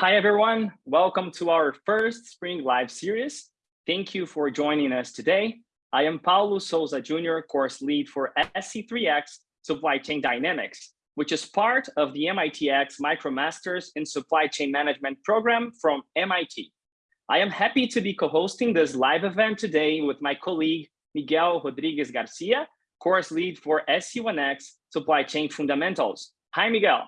Hi, everyone. Welcome to our first Spring Live series. Thank you for joining us today. I am Paulo Souza Jr., course lead for SC3X Supply Chain Dynamics, which is part of the MITx MicroMasters in Supply Chain Management program from MIT. I am happy to be co-hosting this live event today with my colleague, Miguel Rodriguez Garcia, course lead for SC1X Supply Chain Fundamentals. Hi, Miguel.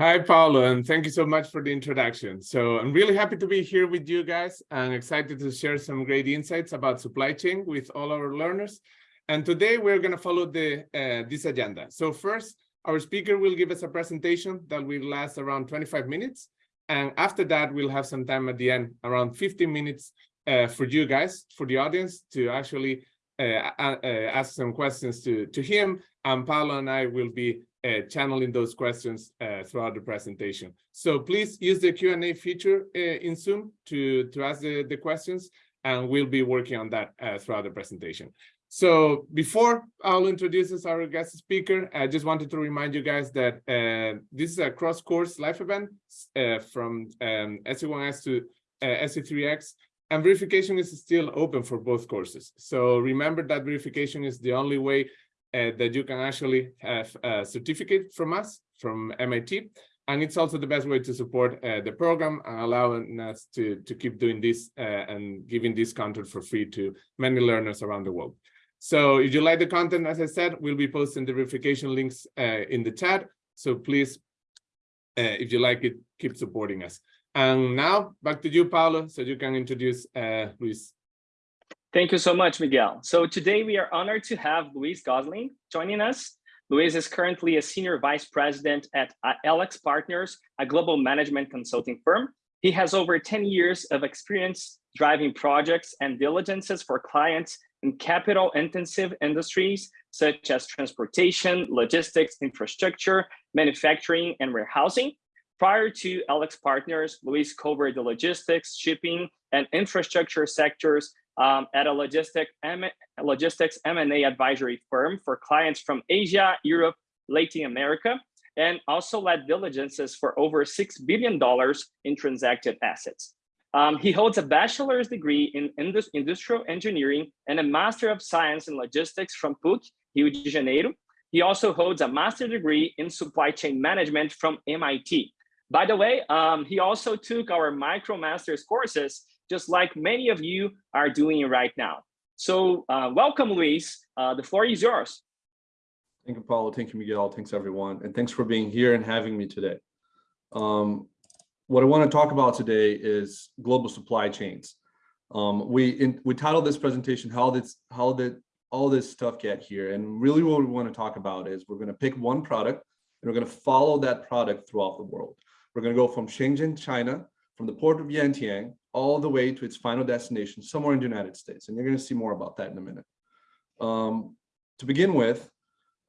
Hi, Paulo, and thank you so much for the introduction. So I'm really happy to be here with you guys and excited to share some great insights about supply chain with all our learners. And today we're going to follow the uh, this agenda. So first, our speaker will give us a presentation that will last around 25 minutes. And after that, we'll have some time at the end, around 15 minutes uh, for you guys, for the audience to actually uh, uh ask some questions to, to him. And Paulo and I will be uh, channeling those questions uh, throughout the presentation. So please use the Q&A feature uh, in Zoom to, to ask the, the questions, and we'll be working on that uh, throughout the presentation. So before I'll introduce our guest speaker, I just wanted to remind you guys that uh, this is a cross-course live event uh, from um, SC1X to SC3X, and verification is still open for both courses. So remember that verification is the only way that you can actually have a certificate from us, from MIT. And it's also the best way to support uh, the program and allowing us to, to keep doing this uh, and giving this content for free to many learners around the world. So if you like the content, as I said, we'll be posting the verification links uh, in the chat. So please, uh, if you like it, keep supporting us. And now back to you, Paulo, so you can introduce uh, Luis. Thank you so much, Miguel. So today we are honored to have Luis Gosling joining us. Luis is currently a senior vice president at uh, AlixPartners, a global management consulting firm. He has over 10 years of experience driving projects and diligences for clients in capital intensive industries such as transportation, logistics, infrastructure, manufacturing, and warehousing. Prior to AlixPartners, Luis covered the logistics, shipping, and infrastructure sectors um, at a logistic M logistics M&A advisory firm for clients from Asia, Europe, Latin America, and also led diligences for over $6 billion in transacted assets. Um, he holds a bachelor's degree in indus industrial engineering and a master of science in logistics from PUC, Rio de Janeiro. He also holds a master's degree in supply chain management from MIT. By the way, um, he also took our MicroMasters courses just like many of you are doing right now. So uh, welcome, Luis. Uh, the floor is yours. Thank you, Paulo. Thank you, Miguel. Thanks, everyone. And thanks for being here and having me today. Um, what I want to talk about today is global supply chains. Um, we in, we titled this presentation, how did, how did all this stuff get here? And really what we want to talk about is we're going to pick one product and we're going to follow that product throughout the world. We're going to go from Shenzhen, China, from the port of Yantian all the way to its final destination somewhere in the United States. And you're going to see more about that in a minute. Um, to begin with,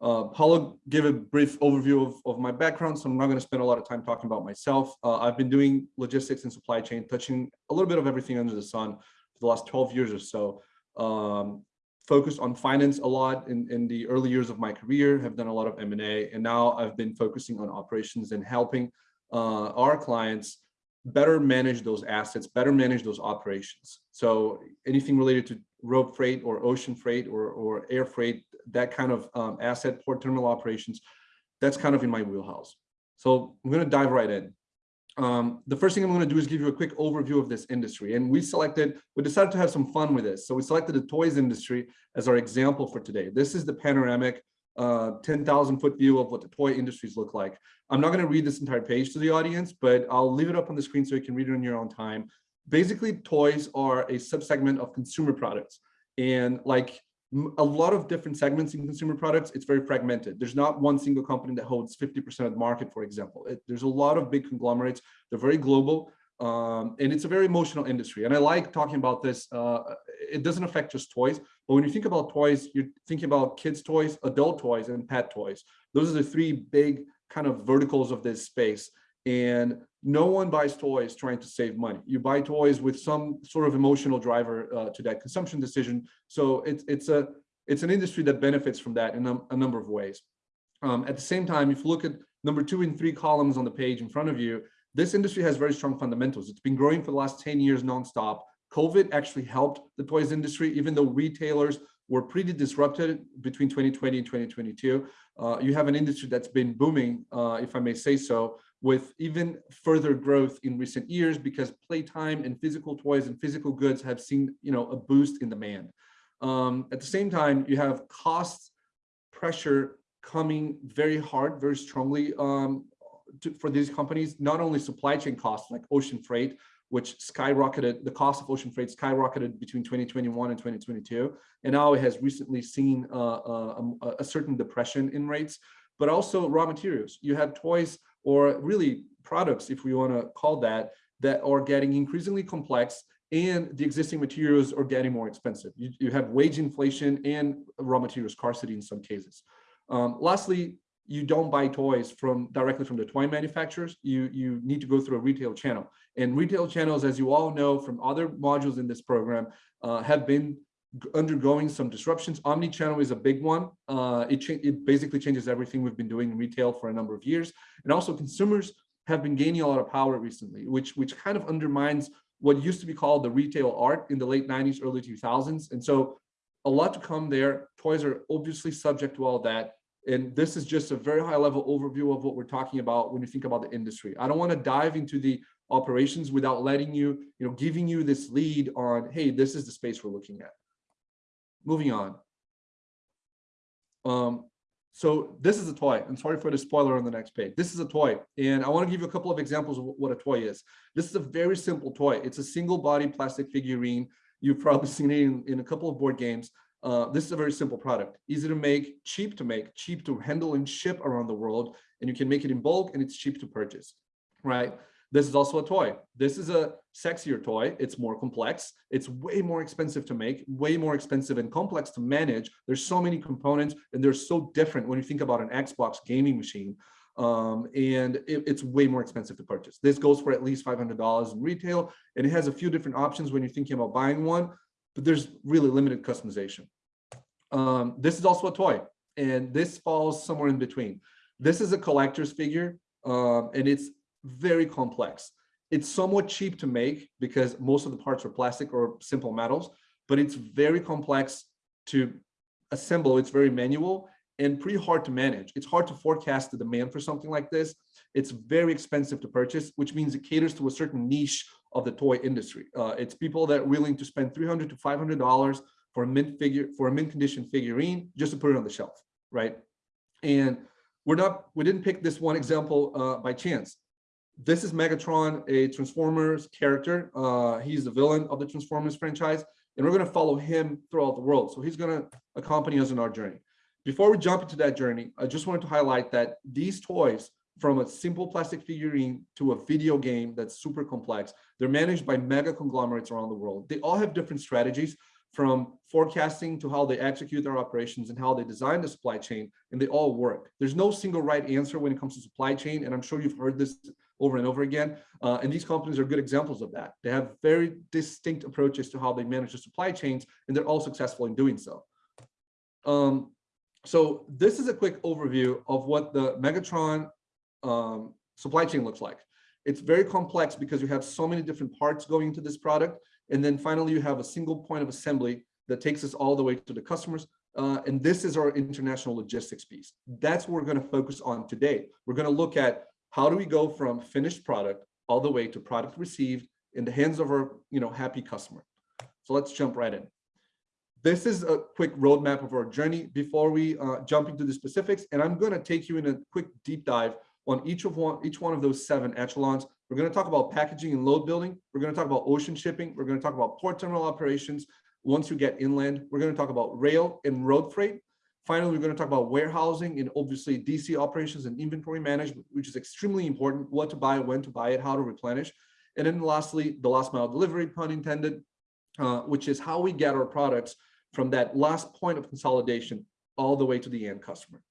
uh, Paulo gave a brief overview of, of my background, so I'm not going to spend a lot of time talking about myself. Uh, I've been doing logistics and supply chain, touching a little bit of everything under the sun for the last 12 years or so. Um, focused on finance a lot in, in the early years of my career, have done a lot of M&A, and now I've been focusing on operations and helping uh, our clients better manage those assets, better manage those operations. So anything related to road freight or ocean freight or, or air freight, that kind of um, asset port terminal operations, that's kind of in my wheelhouse. So I'm going to dive right in. Um, the first thing I'm going to do is give you a quick overview of this industry. And we selected, we decided to have some fun with this. So we selected the toys industry as our example for today. This is the panoramic uh, 10,000 foot view of what the toy industries look like. I'm not going to read this entire page to the audience, but I'll leave it up on the screen so you can read it on your own time. Basically, toys are a subsegment of consumer products. And like a lot of different segments in consumer products, it's very fragmented. There's not one single company that holds 50% of the market, for example. It, there's a lot of big conglomerates. They're very global. Um, and it's a very emotional industry. And I like talking about this. Uh, it doesn't affect just toys, but when you think about toys, you're thinking about kids' toys, adult toys, and pet toys. Those are the three big kind of verticals of this space. And no one buys toys trying to save money. You buy toys with some sort of emotional driver uh, to that consumption decision. So it's it's a it's an industry that benefits from that in a, a number of ways. Um, at the same time, if you look at number two and three columns on the page in front of you, This industry has very strong fundamentals. It's been growing for the last 10 years nonstop. COVID actually helped the toys industry, even though retailers were pretty disrupted between 2020 and 2022. Uh, you have an industry that's been booming, uh, if I may say so, with even further growth in recent years because playtime and physical toys and physical goods have seen you know, a boost in demand. Um, at the same time, you have cost pressure coming very hard, very strongly um, to, for these companies, not only supply chain costs like ocean freight, which skyrocketed, the cost of ocean freight skyrocketed between 2021 and 2022. And now it has recently seen uh, uh, a, a, certain depression in rates, but also raw materials. You have toys or really products, if we wanna call that, that are getting increasingly complex and the existing materials are getting more expensive. You, you have wage inflation and raw material scarcity in some cases. Um, lastly, you don't buy toys from directly from the toy manufacturers. You, you need to go through a retail channel. And retail channels, as you all know from other modules in this program, uh, have been undergoing some disruptions. Omni-channel is a big one. Uh, it, it basically changes everything we've been doing in retail for a number of years. And also consumers have been gaining a lot of power recently, which, which kind of undermines what used to be called the retail art in the late 90s, early 2000s. And so a lot to come there. Toys are obviously subject to all that. And this is just a very high level overview of what we're talking about when you think about the industry. I don't want to dive into the operations without letting you, you know, giving you this lead on, hey, this is the space we're looking at. Moving on. Um, so this is a toy. I'm sorry for the spoiler on the next page. This is a toy. And I want to give you a couple of examples of what a toy is. This is a very simple toy. It's a single body plastic figurine. You've probably seen it in, in a couple of board games. Uh, this is a very simple product, easy to make, cheap to make, cheap to handle and ship around the world. And you can make it in bulk and it's cheap to purchase, right? This is also a toy. This is a sexier toy. It's more complex. It's way more expensive to make, way more expensive and complex to manage. There's so many components and they're so different when you think about an Xbox gaming machine. Um, and it, it's way more expensive to purchase. This goes for at least $500 in retail and it has a few different options when you're thinking about buying one, but there's really limited customization. Um, this is also a toy and this falls somewhere in between. This is a collector's figure um, and it's very complex. It's somewhat cheap to make because most of the parts are plastic or simple metals, but it's very complex to assemble. It's very manual and pretty hard to manage. It's hard to forecast the demand for something like this. It's very expensive to purchase, which means it caters to a certain niche of the toy industry. Uh, it's people that are willing to spend 300 to $500 for a mint figure, for a mint condition figurine, just to put it on the shelf, right? And we're not, we didn't pick this one example uh, by chance this is Megatron, a Transformers character. Uh, he's the villain of the Transformers franchise, and we're going to follow him throughout the world. So he's going to accompany us in our journey. Before we jump into that journey, I just wanted to highlight that these toys, from a simple plastic figurine to a video game that's super complex, they're managed by mega conglomerates around the world. They all have different strategies from forecasting to how they execute their operations and how they design the supply chain, and they all work. There's no single right answer when it comes to supply chain, and I'm sure you've heard this over and over again. Uh, and these companies are good examples of that. They have very distinct approaches to how they manage the supply chains, and they're all successful in doing so. Um, so this is a quick overview of what the Megatron um, supply chain looks like. It's very complex because you have so many different parts going into this product. And then finally, you have a single point of assembly that takes us all the way to the customers. Uh, and this is our international logistics piece. That's what we're going to focus on today. We're going to look at how do we go from finished product all the way to product received in the hands of our you know, happy customer? So let's jump right in. This is a quick roadmap of our journey before we uh, jump into the specifics. And I'm going to take you in a quick deep dive on each of one, each one of those seven echelons. We're going to talk about packaging and load building. We're going to talk about ocean shipping. We're going to talk about port terminal operations. Once you get inland, we're going to talk about rail and road freight. Finally, we're going to talk about warehousing and obviously DC operations and inventory management, which is extremely important, what to buy, when to buy it, how to replenish. And then lastly, the last mile delivery, pun intended, uh, which is how we get our products from that last point of consolidation all the way to the end customer.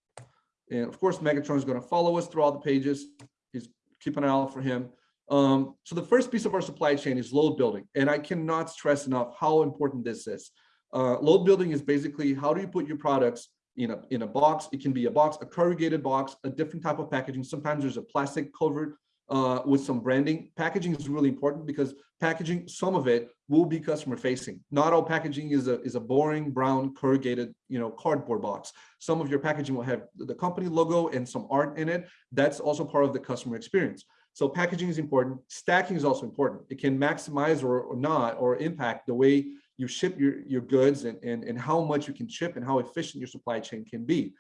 And of course, Megatron is going to follow us through all the pages. He's keep an eye out for him. Um, so the first piece of our supply chain is load building. And I cannot stress enough how important this is. Uh, load building is basically how do you put your products in a, in a box. It can be a box, a corrugated box, a different type of packaging. Sometimes there's a plastic covered uh, with some branding. Packaging is really important because packaging, some of it will be customer facing. Not all packaging is a, is a boring brown corrugated, you know, cardboard box. Some of your packaging will have the company logo and some art in it. That's also part of the customer experience. So packaging is important. Stacking is also important. It can maximize or, or not or impact the way you ship your, your goods and, and, and how much you can ship and how efficient your supply chain can be.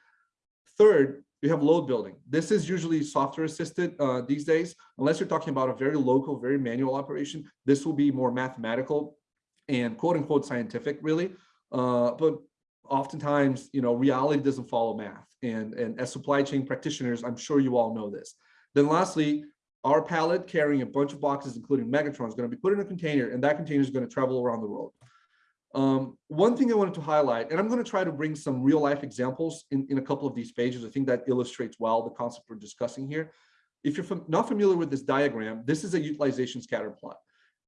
Third, you have load building. This is usually software assisted uh, these days, unless you're talking about a very local, very manual operation. This will be more mathematical and quote unquote scientific really. Uh, but oftentimes, you know, reality doesn't follow math. And, and as supply chain practitioners, I'm sure you all know this. Then lastly, our pallet carrying a bunch of boxes, including Megatron, is going to be put in a container, and that container is going to travel around the world. Um, one thing I wanted to highlight, and I'm going to try to bring some real life examples in, in a couple of these pages. I think that illustrates well the concept we're discussing here. If you're fam not familiar with this diagram, this is a utilization scatter plot.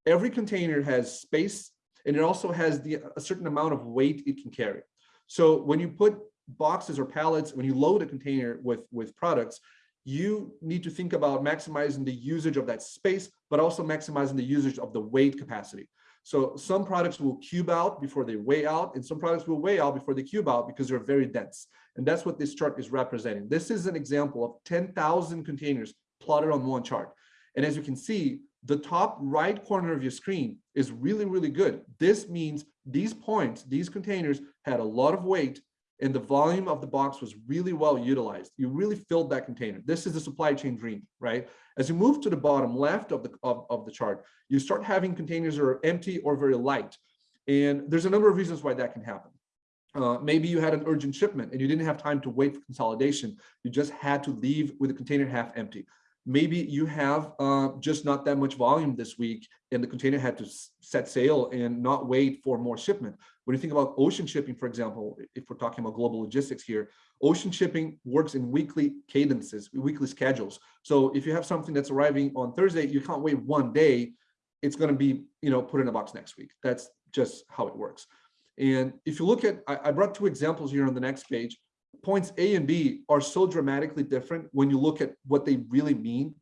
Every container has space and it also has the, a certain amount of weight it can carry. So when you put boxes or pallets, when you load a container with, with products, you need to think about maximizing the usage of that space, but also maximizing the usage of the weight capacity. So some products will cube out before they weigh out, and some products will weigh out before they cube out because they're very dense. And that's what this chart is representing. This is an example of 10,000 containers plotted on one chart. And as you can see, the top right corner of your screen is really, really good. This means these points, these containers had a lot of weight and the volume of the box was really well utilized. You really filled that container. This is the supply chain dream, right? As you move to the bottom left of the, of, of the chart, you start having containers that are empty or very light. And there's a number of reasons why that can happen. Uh, maybe you had an urgent shipment and you didn't have time to wait for consolidation. You just had to leave with the container half empty maybe you have uh, just not that much volume this week and the container had to set sail and not wait for more shipment. When you think about ocean shipping, for example, if we're talking about global logistics here, ocean shipping works in weekly cadences, weekly schedules. So if you have something that's arriving on Thursday, you can't wait one day, it's going to be, you know, put in a box next week. That's just how it works. And if you look at, I, I brought two examples here on the next page points A and B are so dramatically different when you look at what they really mean.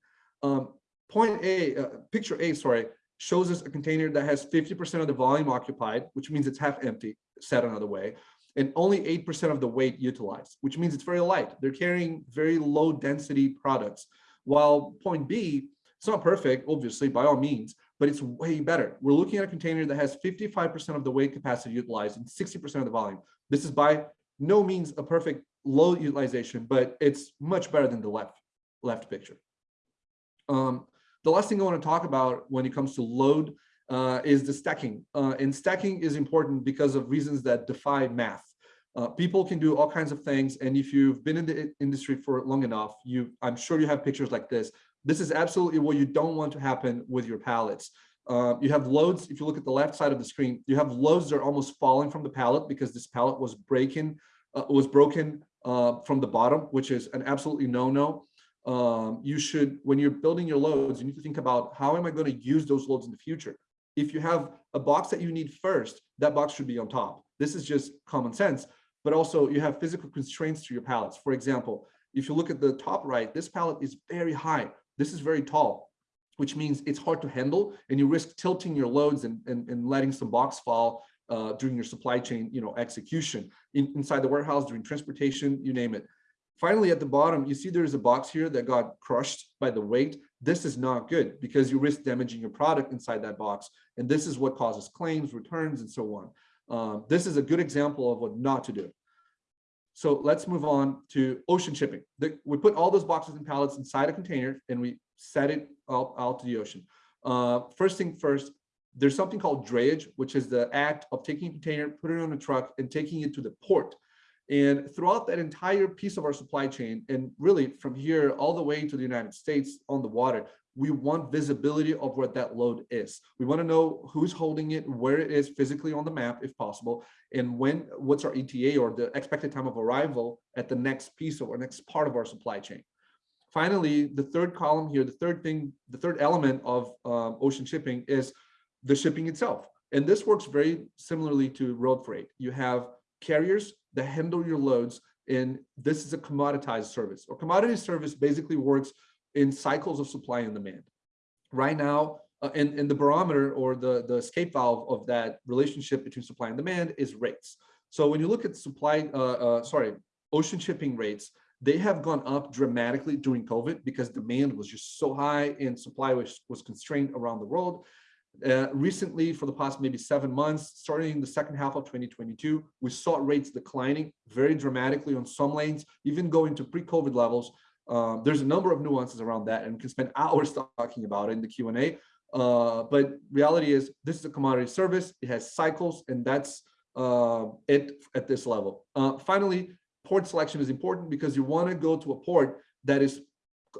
Um, point A, uh, picture A, sorry, shows us a container that has 50% of the volume occupied, which means it's half empty, said another way, and only 8% of the weight utilized, which means it's very light. They're carrying very low density products. While point B, it's not perfect, obviously, by all means, but it's way better. We're looking at a container that has 55% of the weight capacity utilized and 60% of the volume. This is by no means a perfect low utilization, but it's much better than the left left picture. Um, the last thing I want to talk about when it comes to load uh, is the stacking. Uh, and stacking is important because of reasons that defy math. Uh, people can do all kinds of things. And if you've been in the industry for long enough, you I'm sure you have pictures like this. This is absolutely what you don't want to happen with your pallets. Uh, you have loads, if you look at the left side of the screen, you have loads that are almost falling from the pallet because this pallet was breaking, uh, was broken uh, from the bottom, which is an absolutely no-no. Um, you should, when you're building your loads, you need to think about how am I going to use those loads in the future? If you have a box that you need first, that box should be on top. This is just common sense, but also you have physical constraints to your pallets. For example, if you look at the top right, this pallet is very high. This is very tall, which means it's hard to handle and you risk tilting your loads and, and, and letting some box fall uh, during your supply chain, you know, execution in, inside the warehouse, during transportation, you name it. Finally, at the bottom, you see there's a box here that got crushed by the weight. This is not good because you risk damaging your product inside that box. And this is what causes claims, returns, and so on. Um, this is a good example of what not to do. So let's move on to ocean shipping. The, we put all those boxes and pallets inside a container and we set it out, out to the ocean. Uh, first thing first, there's something called drayage, which is the act of taking a container, putting it on a truck and taking it to the port. And throughout that entire piece of our supply chain, and really from here all the way to the United States on the water, we want visibility of what that load is. We want to know who's holding it, where it is physically on the map, if possible, and when, what's our ETA or the expected time of arrival at the next piece or next part of our supply chain. Finally, the third column here, the third thing, the third element of um, ocean shipping is the shipping itself. And this works very similarly to road freight. You have carriers that handle your loads and this is a commoditized service or commodity service basically works in cycles of supply and demand. Right now, uh, and, and the barometer or the, the escape valve of that relationship between supply and demand is rates. So when you look at supply, uh, uh, sorry, ocean shipping rates, they have gone up dramatically during COVID because demand was just so high and supply was, was constrained around the world. Uh, recently, for the past maybe seven months, starting in the second half of 2022, we saw rates declining very dramatically on some lanes, even going to pre-COVID levels. Um, there's a number of nuances around that and we can spend hours talking about it in the Q&A. Uh, but reality is this is a commodity service. It has cycles and that's uh, it at this level. Uh, finally, port selection is important because you want to go to a port that is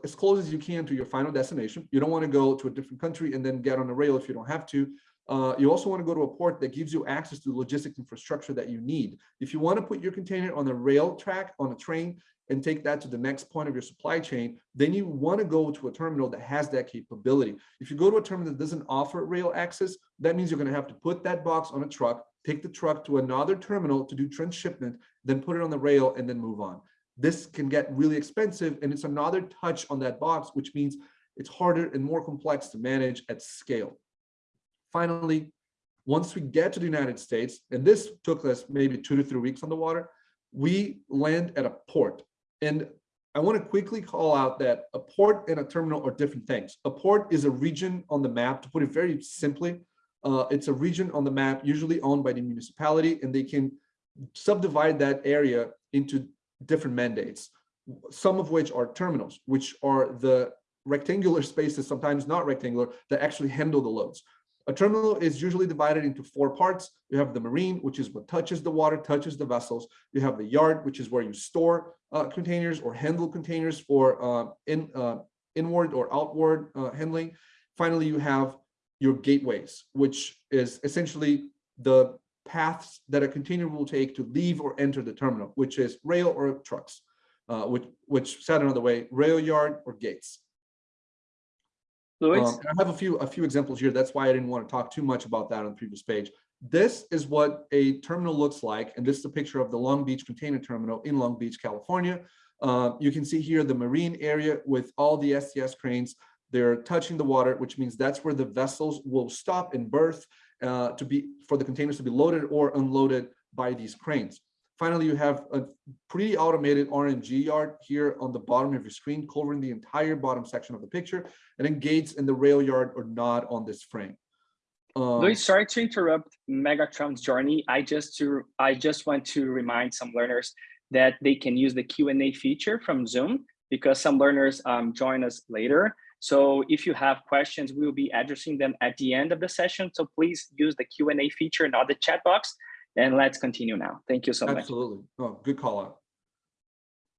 as close as you can to your final destination. You don't want to go to a different country and then get on a rail if you don't have to. Uh, you also want to go to a port that gives you access to the logistic infrastructure that you need. If you want to put your container on a rail track, on a train, and take that to the next point of your supply chain, then you want to go to a terminal that has that capability. If you go to a terminal that doesn't offer rail access, that means you're going to have to put that box on a truck, take the truck to another terminal to do transshipment, then put it on the rail and then move on. This can get really expensive and it's another touch on that box, which means it's harder and more complex to manage at scale. Finally, once we get to the United States, and this took us maybe two to three weeks on the water, we land at a port. And I want to quickly call out that a port and a terminal are different things. A port is a region on the map, to put it very simply, uh, it's a region on the map usually owned by the municipality and they can subdivide that area into different mandates, some of which are terminals, which are the rectangular spaces, sometimes not rectangular, that actually handle the loads. A terminal is usually divided into four parts. You have the marine, which is what touches the water, touches the vessels. You have the yard, which is where you store uh, containers or handle containers for uh, in, uh, inward or outward uh, handling. Finally, you have your gateways, which is essentially the paths that a container will take to leave or enter the terminal, which is rail or trucks, uh, which, which said another way, rail yard or gates. Luis? Um, I have a few a few examples here. That's why I didn't want to talk too much about that on the previous page. This is what a terminal looks like, and this is a picture of the Long Beach Container Terminal in Long Beach, California. Uh, you can see here the marine area with all the STS cranes they're touching the water, which means that's where the vessels will stop and berth uh, to be for the containers to be loaded or unloaded by these cranes. Finally, you have a pretty automated RMG yard here on the bottom of your screen, covering the entire bottom section of the picture, and then gates in the rail yard are not on this frame. Um, Luis, sorry to interrupt Megatron's journey. I just to I just want to remind some learners that they can use the Q&A feature from Zoom because some learners um, join us later. So if you have questions, we will be addressing them at the end of the session. So please use the Q&A feature, not the chat box. And let's continue now. Thank you so Absolutely. much. Absolutely. Oh, good call out.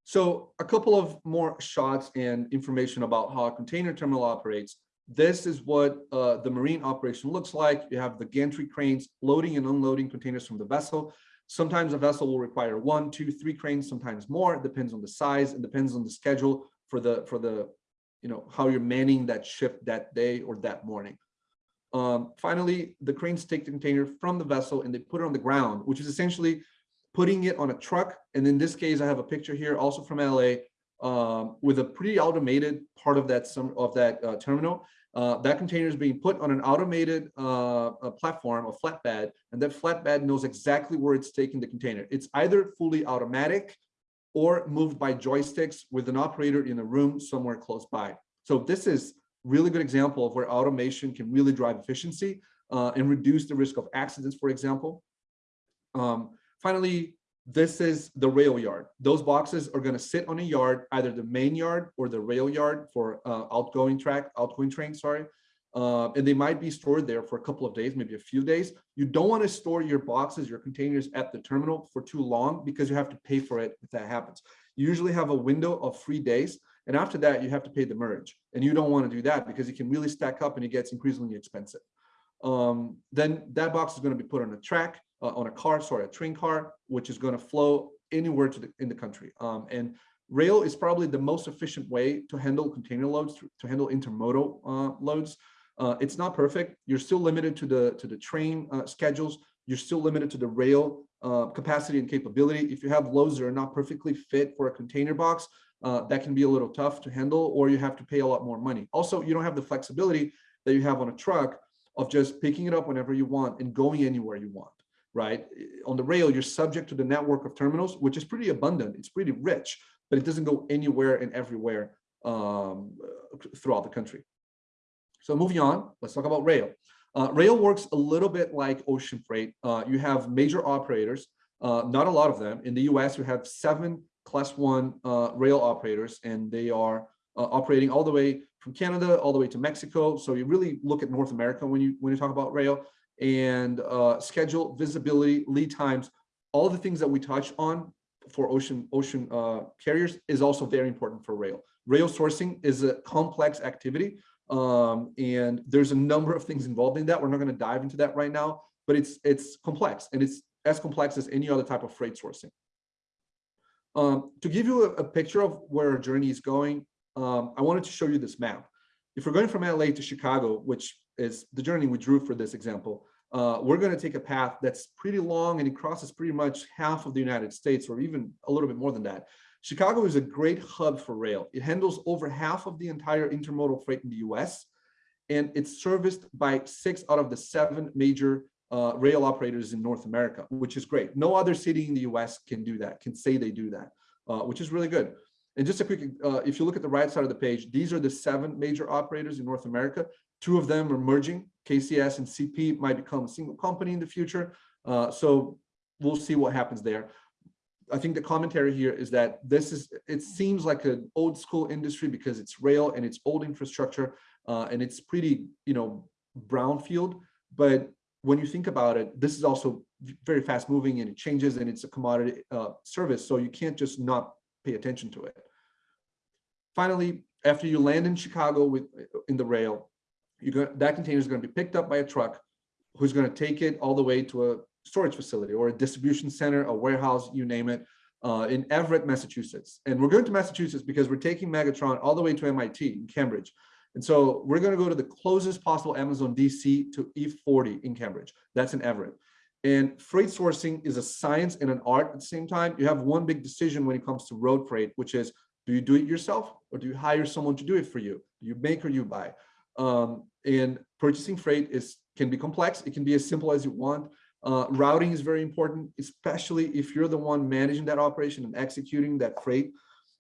So a couple of more shots and information about how a container terminal operates. This is what uh, the marine operation looks like. You have the gantry cranes loading and unloading containers from the vessel. Sometimes a vessel will require one, two, three cranes, sometimes more. It depends on the size and depends on the schedule for the for the you know, how you're manning that ship that day or that morning. Um, finally, the cranes take the container from the vessel and they put it on the ground, which is essentially putting it on a truck. And in this case, I have a picture here also from LA um, with a pretty automated part of that some of that uh, terminal. Uh, that container is being put on an automated uh, platform, a flatbed, and that flatbed knows exactly where it's taking the container. It's either fully automatic or moved by joysticks with an operator in a room somewhere close by. So this is really good example of where automation can really drive efficiency uh, and reduce the risk of accidents, for example. Um, finally, this is the rail yard. Those boxes are going to sit on a yard, either the main yard or the rail yard for uh, outgoing track, outgoing train, sorry uh, and they might be stored there for a couple of days, maybe a few days. You don't want to store your boxes, your containers at the terminal for too long because you have to pay for it if that happens. You usually have a window of three days, and after that, you have to pay demurrage. And you don't want to do that because it can really stack up and it gets increasingly expensive. Um, then that box is going to be put on a track, uh, on a car, sorry, a train car, which is going to flow anywhere to the, in the country. Um, and rail is probably the most efficient way to handle container loads, to, to handle intermodal uh, loads. Uh, it's not perfect. You're still limited to the to the train uh, schedules. You're still limited to the rail uh, capacity and capability. If you have loads that are not perfectly fit for a container box, uh, that can be a little tough to handle, or you have to pay a lot more money. Also, you don't have the flexibility that you have on a truck of just picking it up whenever you want and going anywhere you want, right? On the rail, you're subject to the network of terminals, which is pretty abundant. It's pretty rich, but it doesn't go anywhere and everywhere um, throughout the country. So moving on, let's talk about rail. Uh, rail works a little bit like ocean freight. Uh, you have major operators, uh, not a lot of them. In the US, you have seven class one uh, rail operators, and they are uh, operating all the way from Canada all the way to Mexico. So you really look at North America when you when you talk about rail and uh, schedule, visibility, lead times, all the things that we touch on for ocean ocean carriers is also very important for rail. Rail sourcing is a complex activity um, and there's a number of things involved in that. We're not going to dive into that right now, but it's it's complex and it's as complex as any other type of freight sourcing. Um, to give you a, a, picture of where our journey is going, um, I wanted to show you this map. If we're going from LA to Chicago, which is the journey we drew for this example, uh, we're going to take a path that's pretty long and it crosses pretty much half of the United States or even a little bit more than that. Chicago is a great hub for rail. It handles over half of the entire intermodal freight in the US, and it's serviced by six out of the seven major uh, rail operators in North America, which is great. No other city in the US can do that, can say they do that, uh, which is really good. And just a quick, uh, if you look at the right side of the page, these are the seven major operators in North America. Two of them are merging. KCS and CP might become a single company in the future. Uh, so we'll see what happens there. I think the commentary here is that this is, it seems like an old school industry because it's rail and it's old infrastructure uh, and it's pretty, you know, brownfield. But when you think about it, this is also very fast moving and it changes and it's a commodity uh, service. So you can't just not pay attention to it. Finally, after you land in Chicago with in the rail, you that container is going to be picked up by a truck who's going to take it all the way to a storage facility or a distribution center, a warehouse, you name it, uh, in Everett, Massachusetts. And we're going to Massachusetts because we're taking Megatron all the way to MIT in Cambridge. And so we're going to go to the closest possible Amazon DC to E40 in Cambridge. That's in Everett. And freight sourcing is a science and an art at the same time. You have one big decision when it comes to road freight, which is, do you do it yourself or do you hire someone to do it for you? Do you make or you buy? Um, and purchasing freight is can be complex. It can be as simple as you want. Uh, routing is very important, especially if you're the one managing that operation and executing that freight,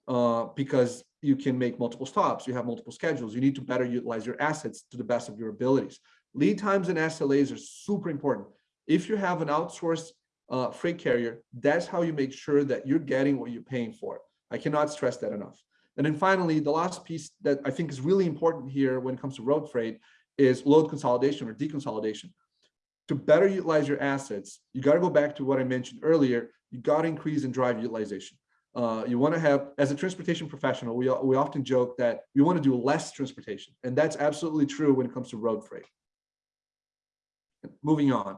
uh, because you can make multiple stops, you have multiple schedules, you need to better utilize your assets to the best of your abilities. Lead times and SLAs are super important. If you have an outsourced uh, freight carrier, that's how you make sure that you're getting what you're paying for. I cannot stress that enough. And then finally, the last piece that I think is really important here when it comes to road freight is load consolidation or deconsolidation to better utilize your assets, you got to go back to what I mentioned earlier. You got to increase and drive utilization. Uh, you want to have, as a transportation professional, we, we often joke that we want to do less transportation. And that's absolutely true when it comes to road freight. Moving on.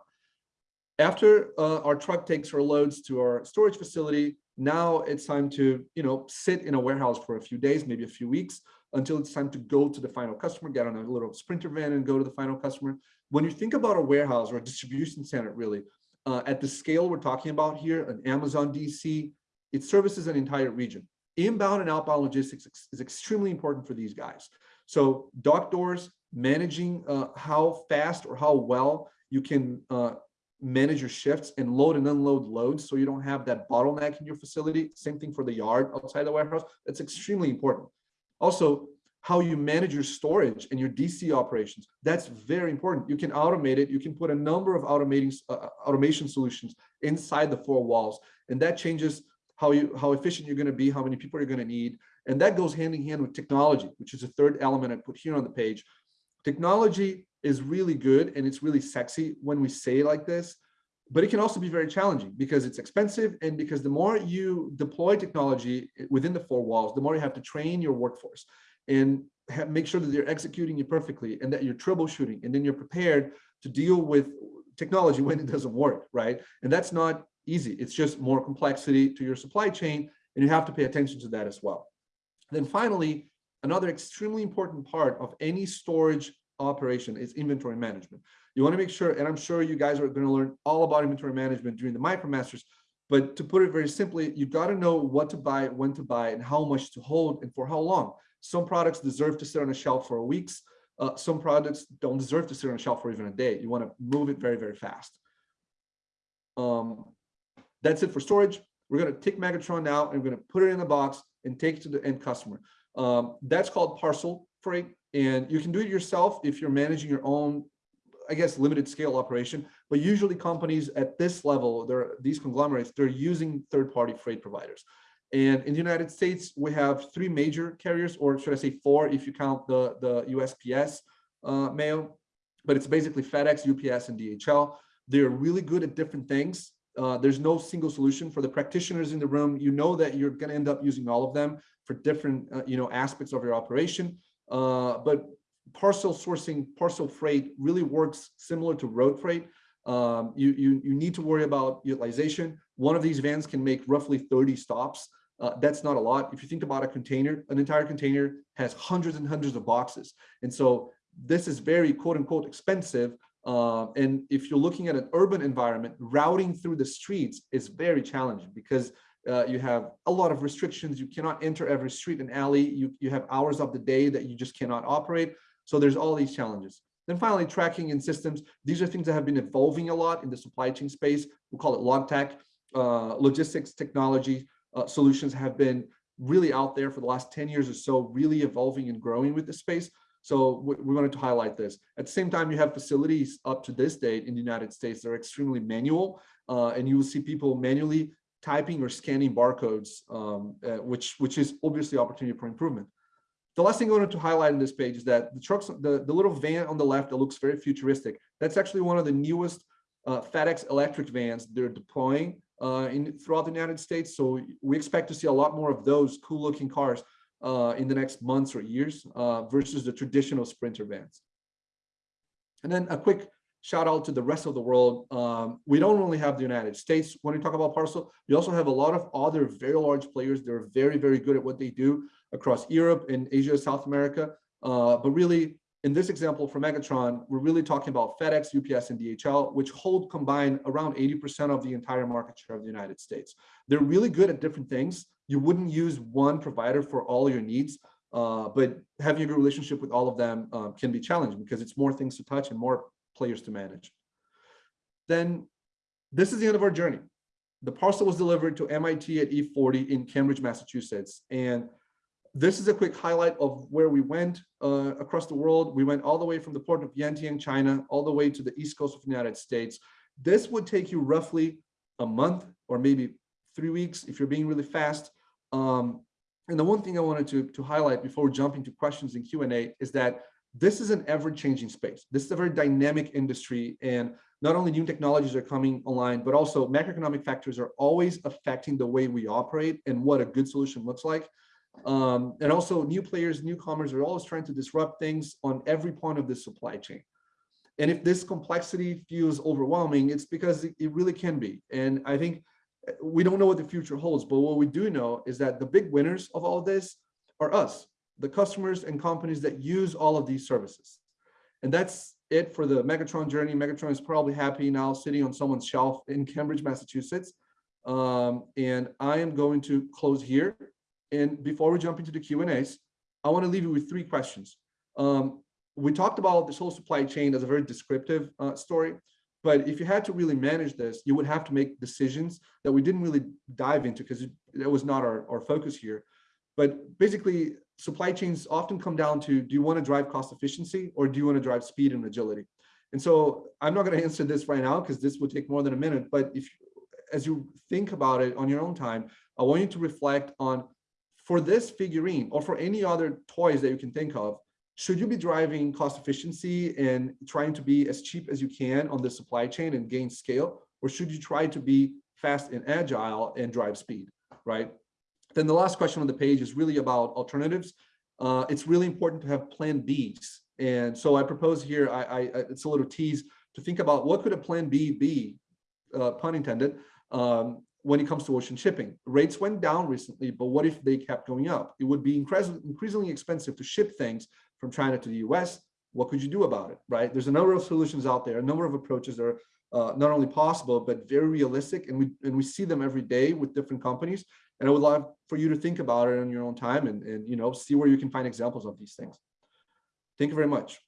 After uh, our truck takes our loads to our storage facility, now it's time to, you know, sit in a warehouse for a few days, maybe a few weeks, until it's time to go to the final customer, get on a little sprinter van and go to the final customer. When you think about a warehouse or a distribution center, really, uh, at the scale we're talking about here, an Amazon DC, it services an entire region. Inbound and outbound logistics is extremely important for these guys. So dock doors, managing uh, how fast or how well you can uh, manage your shifts and load and unload loads so you don't have that bottleneck in your facility. Same thing for the yard outside the warehouse. That's extremely important. Also, how you manage your storage and your DC operations. That's very important. You can automate it. You can put a number of automating uh, uh, automation solutions inside the four walls, and that changes how you how efficient you're going to be, how many people you're going to need, and that goes hand in hand with technology, which is the third element I put here on the page. Technology is really good and it's really sexy when we say like this, but it can also be very challenging because it's expensive and because the more you deploy technology within the four walls, the more you have to train your workforce and have, make sure that they're executing it perfectly and that you're troubleshooting and then you're prepared to deal with technology when it doesn't work, right? And that's not easy. It's just more complexity to your supply chain and you have to pay attention to that as well. Then finally, another extremely important part of any storage operation is inventory management. You want to make sure, and I'm sure you guys are going to learn all about inventory management during the MicroMasters, But to put it very simply, you've got to know what to buy, when to buy, and how much to hold, and for how long. Some products deserve to sit on a shelf for weeks. Uh, some products don't deserve to sit on a shelf for even a day. You want to move it very, very fast. Um, that's it for storage. We're going to take Megatron now and we're going to put it in a box and take it to the end customer. Um, that's called parcel freight. And you can do it yourself if you're managing your own, I guess, limited scale operation. But usually companies at this level, they're these conglomerates, they're using third-party freight providers. And in the United States, we have three major carriers, or should I say four, if you count the, the USPS uh, mail, but it's basically FedEx, UPS, and DHL. They're really good at different things. Uh, there's no single solution for the practitioners in the room. You know that you're going to end up using all of them for different, uh, you know, aspects of your operation. Uh, but parcel sourcing, parcel freight really works similar to road freight. Um, you, you, you need to worry about utilization. One of these vans can make roughly 30 stops. Uh, that's not a lot. If you think about a container, an entire container has hundreds and hundreds of boxes. And so this is very quote unquote expensive. Uh, and if you're looking at an urban environment, routing through the streets is very challenging because uh, you have a lot of restrictions. You cannot enter every street and alley. You, you have hours of the day that you just cannot operate. So there's all these challenges. Then finally, tracking and systems. These are things that have been evolving a lot in the supply chain space. We call it log tech. Uh, logistics technology uh, solutions have been really out there for the last 10 years or so, really evolving and growing with the space. So we, wanted to highlight this. At the same time, you have facilities up to this date in the United States that are extremely manual, uh, and you will see people manually typing or scanning barcodes, um, uh, which, which is obviously opportunity for improvement. The last thing I wanted to highlight in this page is that the trucks, the, the little van on the left that looks very futuristic, that's actually one of the newest uh, FedEx electric vans they're deploying uh, in throughout the United States. So we expect to see a lot more of those cool looking cars uh, in the next months or years uh, versus the traditional Sprinter vans. And then a quick shout out to the rest of the world. Um, we don't only have the United States when we talk about parcel, we also have a lot of other very large players. They're very, very good at what they do across Europe and Asia, South America. Uh, but really, in this example for Megatron, we're really talking about FedEx, UPS, and DHL, which hold combined around 80% of the entire market share of the United States. They're really good at different things. You wouldn't use one provider for all your needs, uh, but having a good relationship with all of them uh, can be challenging because it's more things to touch and more players to manage. Then this is the end of our journey. The parcel was delivered to MIT at E40 in Cambridge, Massachusetts. And this is a quick highlight of where we went uh, across the world. We went all the way from the port of Yantian, China, all the way to the east coast of the United States. This would take you roughly a month or maybe three weeks if you're being really fast. Um, and the one thing I wanted to, to highlight before jumping to questions and Q&A is that this is an ever-changing space. This is a very dynamic industry and not only new technologies are coming online, but also macroeconomic factors are always affecting the way we operate and what a good solution looks like. Um, and also new players, newcomers are always trying to disrupt things on every point of the supply chain. And if this complexity feels overwhelming, it's because it, really can be. And I think uh, we don't know what the future holds, but what we do know is that the big winners of all this are us the customers and companies that use all of these services. And that's it for the Megatron journey. Megatron is probably happy now sitting on someone's shelf in Cambridge, Massachusetts. Um, and I am going to close here. And before we jump into the Q&As, I want to leave you with three questions. Um, we talked about this whole supply chain as a very descriptive uh, story, but if you had to really manage this, you would have to make decisions that we didn't really dive into because it, it was not our, our focus here. But basically, supply chains often come down to, do you want to drive cost efficiency or do you want to drive speed and agility? And so I'm not going to answer this right now because this would take more than a minute. But if, as you think about it on your own time, I want you to reflect on, for this figurine or for any other toys that you can think of, should you be driving cost efficiency and trying to be as cheap as you can on the supply chain and gain scale? Or should you try to be fast and agile and drive speed, right? Then the last question on the page is really about alternatives. Uh, it's really important to have plan Bs. And so I propose here, I, I, it's a little tease to think about what could a plan B be, uh, pun intended, um, when it comes to ocean shipping. Rates went down recently, but what if they kept going up? It would be increasingly expensive to ship things from China to the US. What could you do about it, right? There's a number of solutions out there, a number of approaches. There are uh, not only possible, but very realistic. And we, and we see them every day with different companies. And I would love for you to think about it on your own time and, and you know, see where you can find examples of these things. Thank you very much.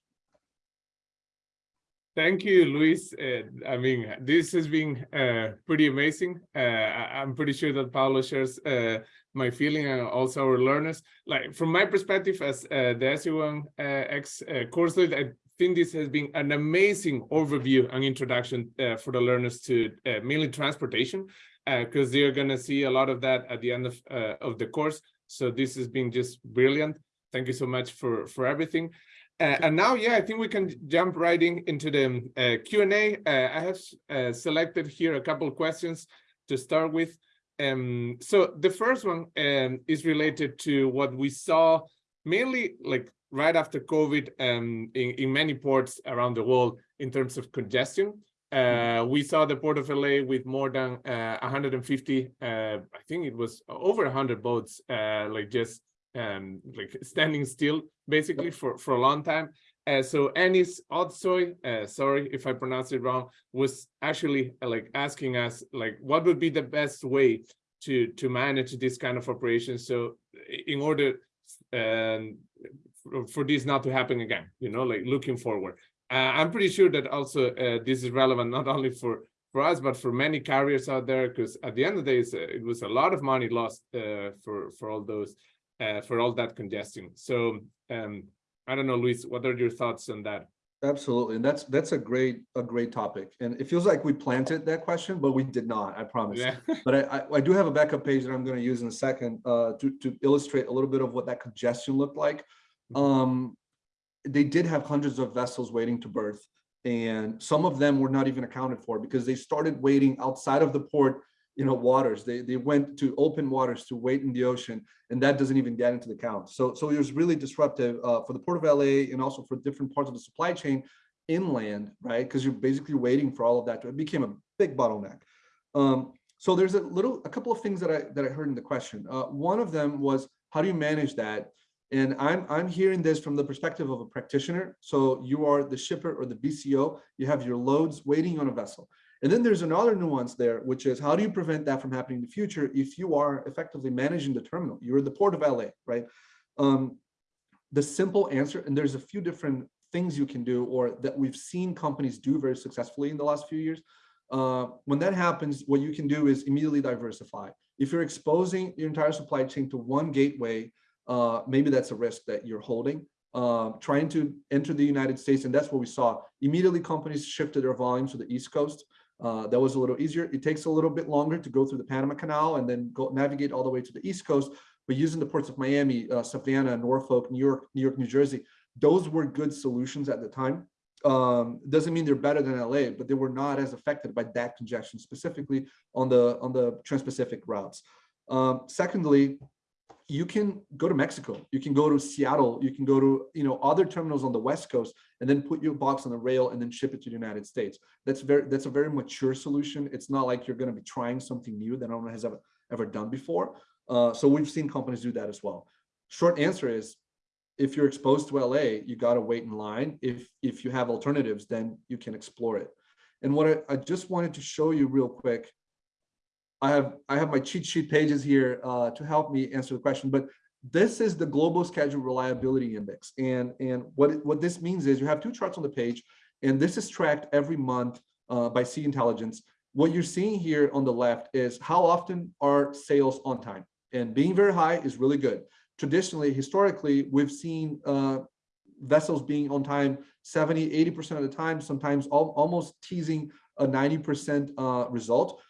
Thank you, Luis. Uh, I mean, this has been uh, pretty amazing. Uh, I, am pretty sure that Paulo shares uh, my feeling and also our learners. Like from my perspective as uh, the SE1 uh, course lead, I think this has been an amazing overview and introduction for the learners to mainly transportation, because they're going to see a lot of that at the end of, of the course. So this has been just brilliant. Thank you so much for, for everything. Uh, and now, yeah, I think we can jump right in, into the uh, Q&A. Uh, I have uh, selected here a couple of questions to start with. Um, so the first one um, is related to what we saw mainly like right after COVID um, in, in many ports around the world in terms of congestion. Uh, we saw the Port of LA with more than uh, 150, uh, I think it was over 100 boats, like just um, like standing still basically for, for a long time. Uh, so Anis Otsoy, uh, sorry if I pronounced it wrong, was actually uh, like asking us like what would be the best way to to manage this kind of operation. So in order um, for, this not to happen again, you know, like looking forward. Uh, I'm pretty sure that also uh, this is relevant not only for for us, but for many carriers out there, because at the end of the day, it was a lot of money lost uh, for for all those uh, for all that congestion. So um, I don't know, Luis, what are your thoughts on that? Absolutely, and that's that's a great a great topic, and it feels like we planted that question, but we did not. I promise. Yeah. but I, I, I do have a backup page that I'm going to use in a second uh, to to illustrate a little bit of what that congestion looked like. Mm-hmm. Um, they did have hundreds of vessels waiting to berth, and some of them were not even accounted for because they started waiting outside of the port you know, waters. They, they went to open waters to wait in the ocean, and that doesn't even get into the count. So, so it was really disruptive uh, for the Port of LA and also for different parts of the supply chain inland, right? Because you're basically waiting for all of that. To, it became a big bottleneck. Um, so there's a little, a couple of things that I that I heard in the question. Uh, one of them was how do you manage that? And I'm I'm hearing this from the perspective of a practitioner. So you are the shipper or the BCO. You have your loads waiting on a vessel. And then there's another nuance there, which is how do you prevent that from happening in the future if you are effectively managing the terminal? You're the port of LA, right? Um, the simple answer, and there's a few different things you can do or that we've seen companies do very successfully in the last few years. Uh, when that happens, what you can do is immediately diversify. If you're exposing your entire supply chain to one gateway, uh, maybe that's a risk that you're holding. Uh, trying to enter the United States, and that's what we saw. Immediately, companies shifted their volumes to the East Coast. Uh, that was a little easier. It takes a little bit longer to go through the Panama Canal and then go navigate all the way to the East Coast. But using the ports of Miami, uh, Savannah, Norfolk, New York, New York, New Jersey, those were good solutions at the time. Um, doesn't mean they're better than LA, but they were not as affected by that congestion, specifically on the on the Trans-Pacific routes. Um, secondly, you can go to Mexico, you can go to Seattle, you can go to you know other terminals on the West Coast, and then put your box on the rail and then ship it to the United States. That's very that's a very mature solution. It's not like you're going to be trying something new that no one has ever ever done before. Uh, so we've seen companies do that as well. Short answer is, if you're exposed to LA, you got to wait in line. If if you have alternatives, then you can explore it. And what I, I just wanted to show you real quick I have I have my cheat sheet pages here uh, to help me answer the question, but this is the global schedule reliability index. And, and what, what this means is you have two charts on the page, and this is tracked every month uh, by Sea Intelligence. What you're seeing here on the left is how often are sales on time? And being very high is really good. Traditionally, historically, we've seen uh, vessels being on time 70, 80% of the time, sometimes al almost teasing a 90% uh, result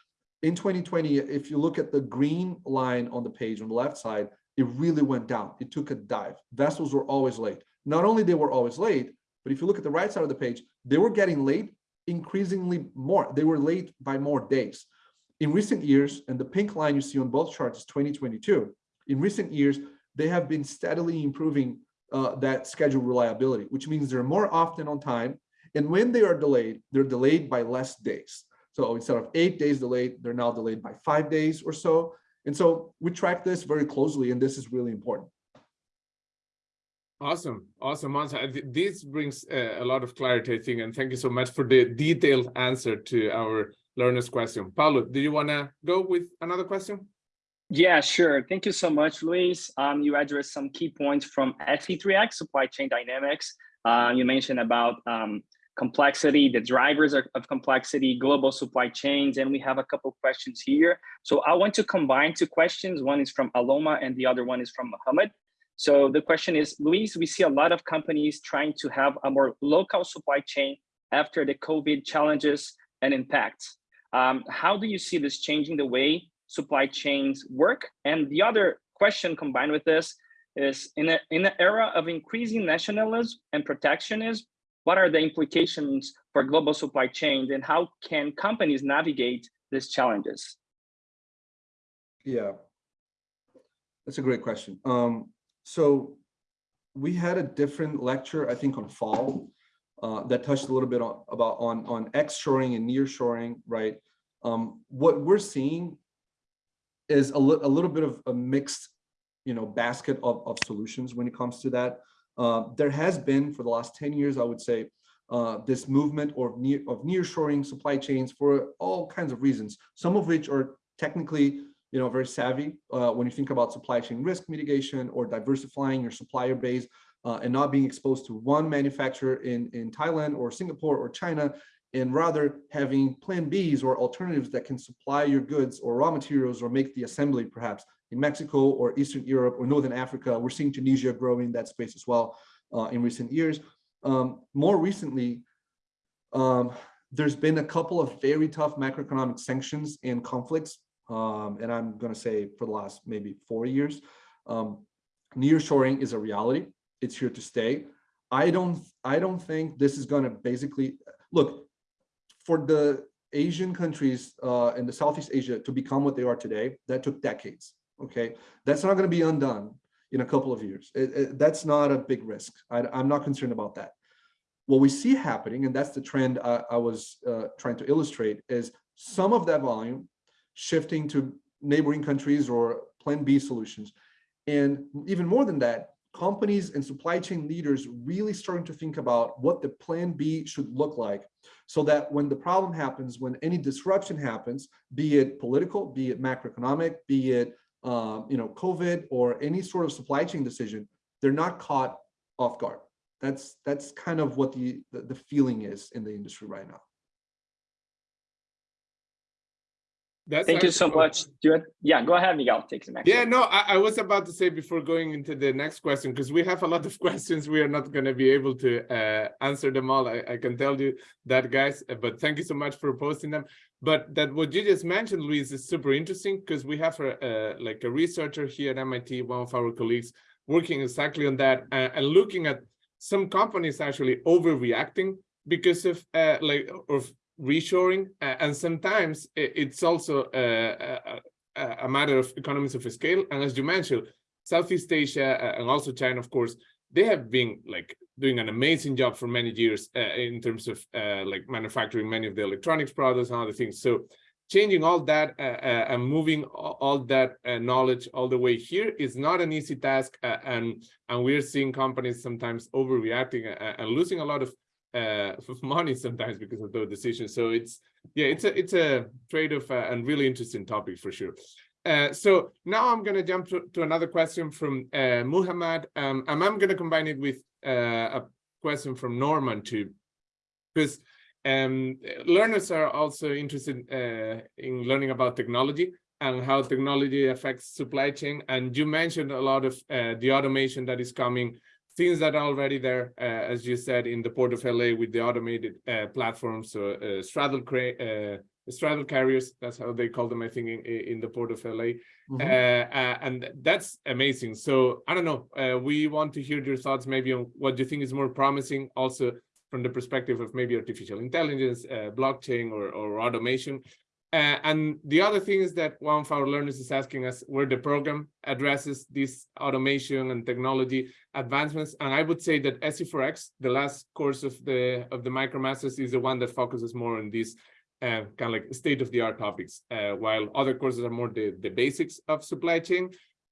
in 2020, if you look at the green line on the page on the left side, it really went down. It took a dive. Vessels were always late. Not only they were always late, but if you look at the right side of the page, they were getting late increasingly more. They were late by more days. In recent years, and the pink line you see on both charts is 2022. In recent years, they have been steadily improving uh, that schedule reliability, which means they're more often on time. And when they are delayed, they're delayed by less days. So instead of eight days delayed, they're now delayed by five days or so. And so we track this very closely, and this is really important. Awesome, awesome answer. This brings uh, a lot of clarity, I think, and thank you so much for the detailed answer to our learner's question. Paulo, do you want to go with another question? Yeah, sure. Thank you so much, Luis. Um, you addressed some key points from SC3X, supply chain dynamics. Uh, you mentioned about um, complexity, the drivers of, complexity, global supply chains, and we have a couple questions here. So I want to combine two questions. One is from Aloma and the other one is from Mohammed. So the question is, Luis, we see a lot of companies trying to have a more local supply chain after the COVID challenges and impacts. Um, how do you see this changing the way supply chains work? And the other question combined with this is in a in an era of increasing nationalism and protectionism, what are the implications for global supply chains and how can companies navigate these challenges? Yeah. That's a great question. Um, so we had a different lecture, I think on fall, uh, that touched a little bit on about on on X-shoring and near-shoring, right? Um, what we're seeing is a, li a little bit of a mixed, you know, basket of, of solutions when it comes to that. Uh, there has been for the last 10 years, I would say, uh, this movement or near of nearshoring supply chains for all kinds of reasons, some of which are technically, you know, very savvy uh, when you think about supply chain risk mitigation or diversifying your supplier base uh, and not being exposed to one manufacturer in, in Thailand or Singapore or China, and rather having plan Bs or alternatives that can supply your goods or raw materials or make the assembly perhaps in Mexico or Eastern Europe or Northern Africa. We're seeing Tunisia growing that space as well uh, in recent years. Um, more recently, um, there's been a couple of very tough macroeconomic sanctions and conflicts, um, and I'm going to say for the last maybe four years. Um, nearshoring is a reality. It's here to stay. I don't. I don't think this is going to basically look for the Asian countries uh, in the Southeast Asia to become what they are today. That took decades. Okay, that's not going to be undone in a couple of years. It, it, that's not a big risk. I, am not concerned about that. What we see happening, and that's the trend I, I was uh, trying to illustrate, is some of that volume shifting to neighboring countries or plan B solutions. And even more than that, companies and supply chain leaders really starting to think about what the plan B should look like so that when the problem happens, when any disruption happens, be it political, be it macroeconomic, be it um, you know, COVID or any sort of supply chain decision, they're not caught off guard. That's that's kind of what the, the, the feeling is in the industry right now. That's Thank you so actually- much. Do you, yeah, go ahead, Miguel. Take the next. Yeah, one. no, I, I was about to say before going into the next question, because we have a lot of questions, we are not going to be able to uh, answer them all. I, I can tell you that, guys, uh, but thank you so much for posting them. But that what you just mentioned, Luis, is super interesting because we have a, uh, like a researcher here at MIT, one of our colleagues, working exactly on that uh, and looking at some companies actually overreacting because of uh, like of reshoring, uh, and sometimes it's also uh, a, a a matter of economies of scale. And as you mentioned, Southeast Asia uh, and also China, of course, they have been like doing an amazing job for many years uh, in terms of uh, like manufacturing many of the electronics products and other things. So changing all that uh, uh, and moving all, that uh, knowledge all the way here is not an easy task. Uh, and and we're seeing companies sometimes overreacting uh, and losing a lot of uh, money sometimes because of those decisions. So it's yeah, it's a it's a trade-off uh, and really interesting topic for sure. Uh, so now I'm going to jump to, to another question from uh, Muhammad, um, and I'm going to combine it with uh, a question from Norman too, because um, learners are also interested uh, in learning about technology and how technology affects supply chain. And you mentioned a lot of uh, the automation that is coming, things that are already there, uh, as you said, in the Port of LA with the automated uh, platforms, so uh, straddle uh, straddle carriers, that's how they call them, I think, in, in the Port of LA. Mhm. Uh, uh, and that's amazing. So I don't know, uh, we want to hear your thoughts maybe on what you think is more promising, also from the perspective of maybe artificial intelligence, uh, blockchain, or, or automation. Uh, and the other thing is that one of our learners is asking us where the program addresses this automation and technology advancements. And I would say that SC4X, the last course of the of the MicroMasters, is the one that focuses more on these uh, kind of like state of the art topics, uh, while other courses are more the, the basics of supply chain.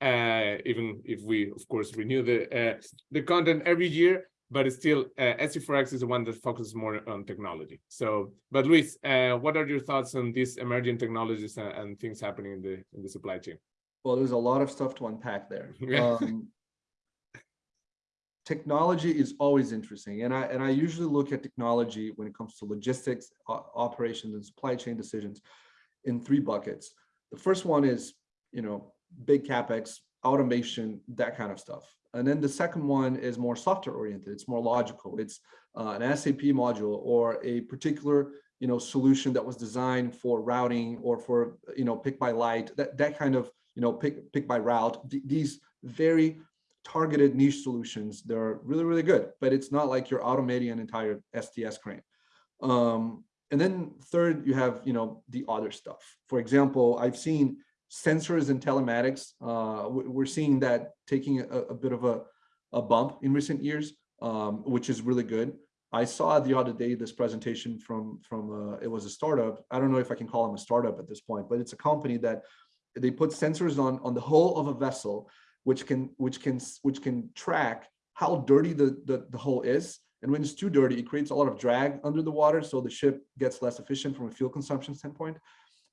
uh, even if we, of course, renew the uh, the content every year, but it's still uh, SC4X is the one that focuses more on technology. So, but Luis, uh, what are your thoughts on these emerging technologies and, and things happening in the in the supply chain? Well, there's a lot of stuff to unpack there. Um, technology is always interesting, and I and I usually look at technology when it comes to logistics, operations, and supply chain decisions in three buckets. The first one is, you know, big capex, automation, that kind of stuff. And then the second one is more software oriented. It's more logical. It's uh, an SAP module or a particular, you know, solution that was designed for routing or for, you know, pick by light, that, that kind of, you know, pick, pick by route. Th- These very targeted niche solutions, they're really, really good, but it's not like you're automating an entire STS crane. Um, and then third, you have, you know, the other stuff. For example, I've seen sensors and telematics. Uh, we- we're seeing that taking a, a bit of a, a bump in recent years, um, which is really good. I saw the other day this presentation from from uh, it was a startup. I don't know if I can call them a startup at this point, but it's a company that they put sensors on on the hull of a vessel, which can which can which can track how dirty the the, the hull is. And when it's too dirty, it creates a lot of drag under the water, so the ship gets less efficient from a fuel consumption standpoint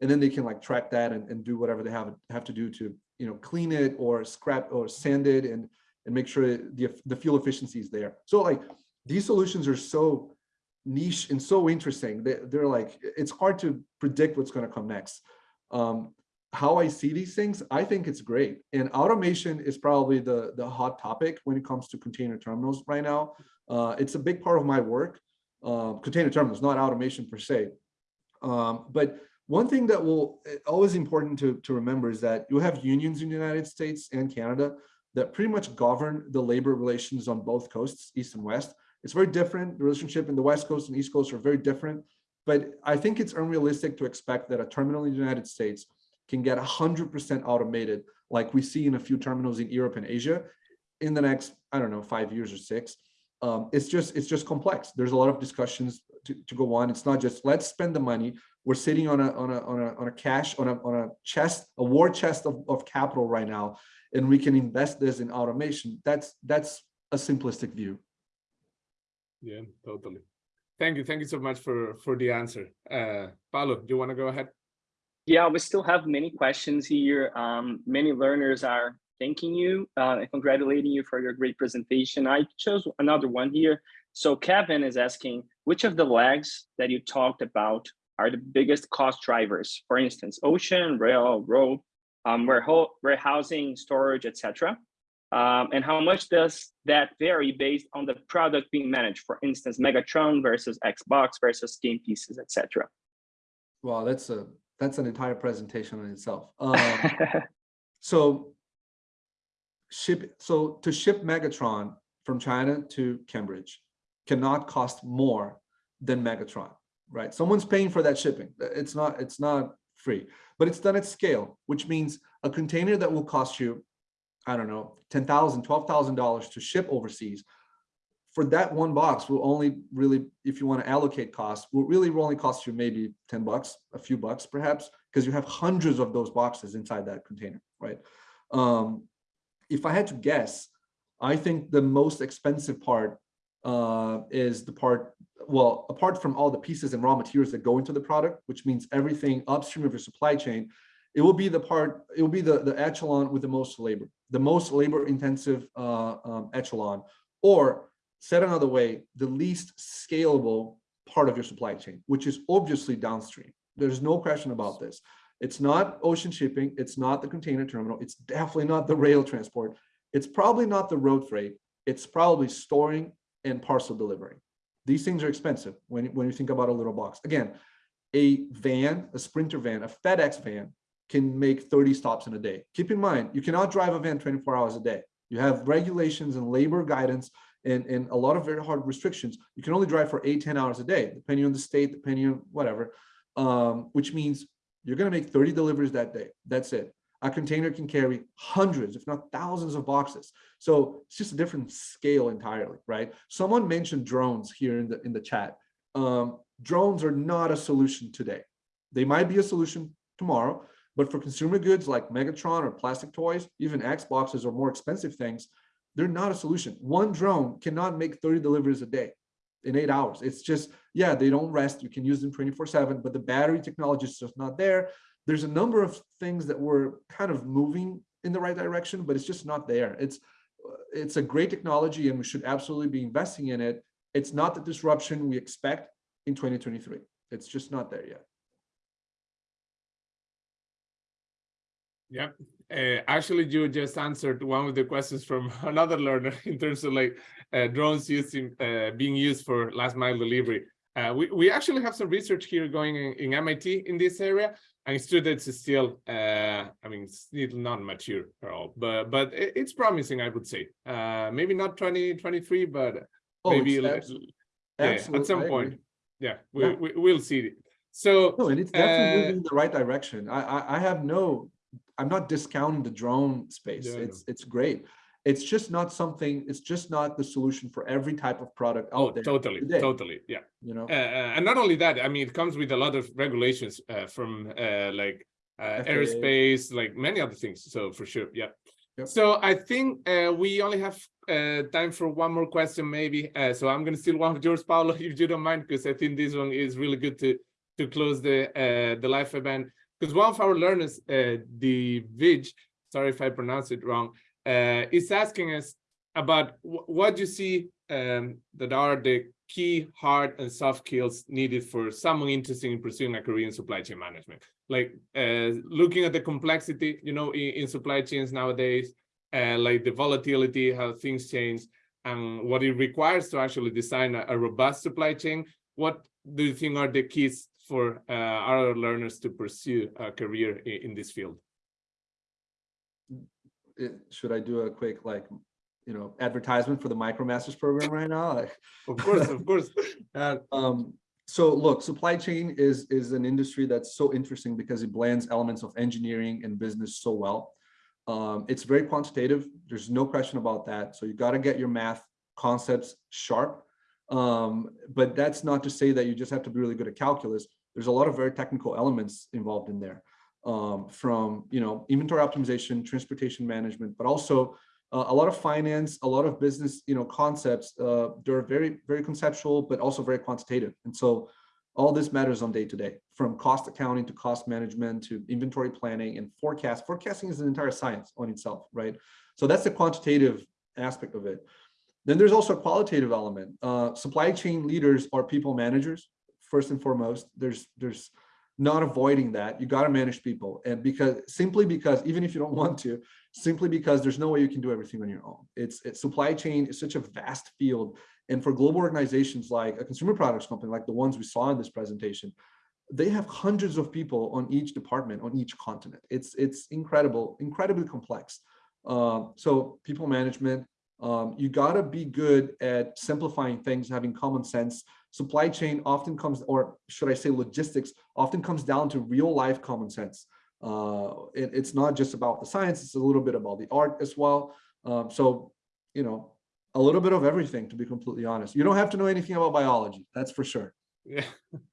and then they can like track that and, and do whatever they have have to do to you know clean it or scrap or sand it and and make sure the the fuel efficiency is there. So like these solutions are so niche and so interesting they, they're like it's hard to predict what's going to come next. Um how i see these things i think it's great. And automation is probably the the hot topic when it comes to container terminals right now. Uh it's a big part of my work. Uh container terminals not automation per se. Um but one thing that will eh, always important to, to remember is that you have unions in the United States and Canada that pretty much govern the labor relations on both coasts, East and West. It's very different. The relationship in the West Coast and East Coast are very different. But I think it's unrealistic to expect that a terminal in the United States can get 100% automated like we see in a few terminals in Europe and Asia in the next, I don't know, five years or six. Um, it's just it's just complex. There's a lot of discussions to, to go on. It's not just let's spend the money we're sitting on a on a on a on a cash on a on a chest a war chest of, of capital right now and we can invest this in automation that's that's a simplistic view Yeah, totally. Thank you. Thank you so much for for the answer. Uh, Paulo, do you want to go ahead? Yeah, we still have many questions here. Um, many learners are thanking you uh, and congratulating you for your great presentation. I chose another one here. So Kevin is asking, which of the legs that you talked about are the biggest cost drivers? For instance, ocean, rail, road, um, warehousing, storage, etc. Um, and how much does that vary based on the product being managed? For instance, Megatron versus Xbox versus game pieces, etc. wow that's a that's an entire presentation in itself um, so ship so to ship megatron from china to cambridge cannot cost more than megatron right? Someone's paying for that shipping. It's not it's not free but it's done at scale which means a container that will cost you i don't know ten thousand twelve thousand dollars $12,000 to ship overseas for that one box will only really if you want to allocate costs will really only cost you maybe 10 bucks a few bucks perhaps because you have hundreds of those boxes inside that container right? Um if i had to guess i think the most expensive part uh is the part well apart from all the pieces and raw materials that go into the product which means everything upstream of your supply chain it will be the part it will be the the echelon with the most labor the most labor intensive uh um, echelon or said another way, the least scalable part of your supply chain, which is obviously downstream. There's no question about this. It's not ocean shipping. It's not the container terminal. It's definitely not the rail transport. It's probably not the road freight. It's probably storing and parcel delivery. These things are expensive when, when you think about a little box. Again, a van, a Sprinter van, a FedEx van can make 30 stops in a day. Keep in mind, you cannot drive a van 24 hours a day. You have regulations and labor guidance and, and a lot of very hard restrictions. You can only drive for eight, 10 hours a day, depending on the state, depending on whatever, um, which means you're going to make 30 deliveries that day. That's it. A container can carry hundreds, if not thousands of boxes. So it's just a different scale entirely, right? Someone mentioned drones here in the, in the chat. Um, drones are not a solution today. They might be a solution tomorrow, But for consumer goods like Megatron or plastic toys, even Xboxes or more expensive things, they're not a solution. One drone cannot make 30 deliveries a day in eight hours. It's just, yeah, they don't rest. You can use them 24 seven, but the battery technology is just not there. There's a number of things that we're kind of moving in the right direction, but it's just not there. It's, it's a great technology and we should absolutely be investing in it. It's not the disruption we expect in 2023. It's just not there yet. Yep. Uh, actually, you just answered one of the questions from another learner in terms of like uh, drones using uh, being used for last mile delivery. Uh, we, we actually have some research here going in, in MIT in this area, and students is still, uh, I mean, still not mature at all, but but it's promising, I would say. Uh, maybe not 2023, but Oh, maybe like- yeah, at some point. Yeah, we, Yeah. we we'll see it. So No, and it's definitely Uh, moving in the right direction. I, I, I have no, I'm not discounting the drone space. Yeah, It's, it's great. It's just not something, it's just not the solution for every type of product oh, there, totally, today. totally, yeah. you know? Uh, uh, and not only that, I mean, it comes with a lot of regulations uh, from uh, like uh, aerospace, like many other things. So for sure, yeah. Yep. So I think uh, we only have uh, time for one more question, maybe. Uh, so I'm going to steal one of yours, Paulo, if you don't mind, because I think this one is really good to to close the uh, the live event. Because one of our learners, uh, the Vij, sorry if I pronounce it wrong, uh, is asking us about what you see um, that are the key hard and soft skills needed for someone interested in pursuing a career in supply chain management. Like uh, looking at the complexity, you know, in, in supply chains nowadays, uh, like the volatility, how things change, and what it requires to actually design a, a robust supply chain. What do you think are the keys for uh, our learners to pursue a career in, in this field? It- Should I do a quick, like, you know, advertisement for the MicroMasters program right now? Like, Of course, of course. Um, so look, supply chain is, is an industry that's so interesting because it blends elements of engineering and business so well. Um, it's very quantitative. There's no question about that. So you got to get your math concepts sharp. Um, but that's not to say that you just have to be really good at calculus. There's a lot of very technical elements involved in there. Um, from, you know, inventory optimization, transportation management, but also uh, a lot of finance, a lot of business, you know, concepts. Uh, they're very, very conceptual, but also very quantitative. And so all this matters on day to day, from cost accounting to cost management to inventory planning and forecast. Forecasting is an entire science on itself, right? So that's the quantitative aspect of it. Then there's also a qualitative element. Uh, supply chain leaders are people managers, first and foremost. There's, there's not avoiding that. You got to manage people. And because simply because even if you don't want to, simply because there's no way you can do everything on your own. It's, it's supply chain is such a vast field. And for global organizations like a consumer products company, like the ones we saw in this presentation, they have hundreds of people on each department, on each continent. It's, it's incredible, incredibly complex. Uh, so people management, um, you gotta be good at simplifying things, having common sense. Supply chain often comes, or should I say logistics, often comes down to real life common sense. Uh, it- it's not just about the science, it's a little bit about the art as well. Um, so, you know, a little bit of everything, to be completely honest. You don't have to know anything about biology, that's for sure. Yeah.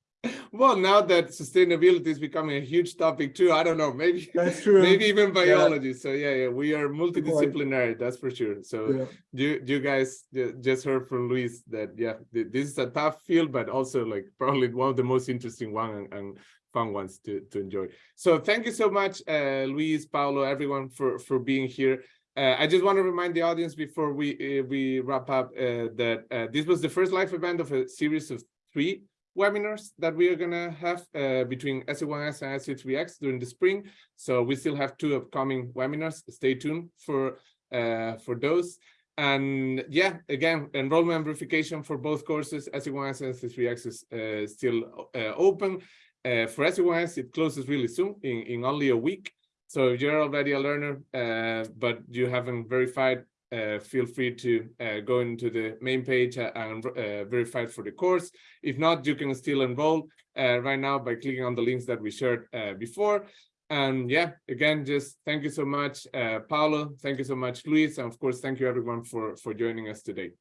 Well, now that sustainability is becoming a huge topic too, I don't know, maybe That's true. maybe even biology. So yeah, yeah, we are multidisciplinary, that's for sure. So Yeah. you you guys just heard from Luis that yeah, this is a tough field, but also like probably one of the most interesting one and, and fun ones to to enjoy. So thank you so much, uh, Luis, Paulo, everyone for for being here. Uh, I just want to remind the audience before we uh, we wrap up uh, that uh, this was the first live event of a series of three webinars that we are gonna have uh, between SC1X and SC3X during the spring. So we still have two upcoming webinars. Stay tuned for uh, for those. And yeah, again, enrollment verification for both courses, SC1X and SC3X is uh, still uh, open. Uh, for SC1X, it closes really soon, in, in only a week. So if you're already a learner, uh, but you haven't verified, uh, feel free to uh, go into the main page uh, and uh, verify for the course. If not, you can still enroll uh, right now by clicking on the links that we shared uh, before. And yeah, again, just thank you so much, uh, Paulo. Thank you so much, Luis. And of course, thank you everyone for, for joining us today.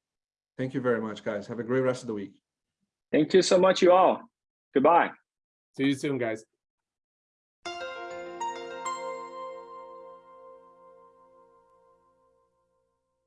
Thank you very much, guys. Have a great rest of the week. Thank you so much, you all. Goodbye. See you soon, guys.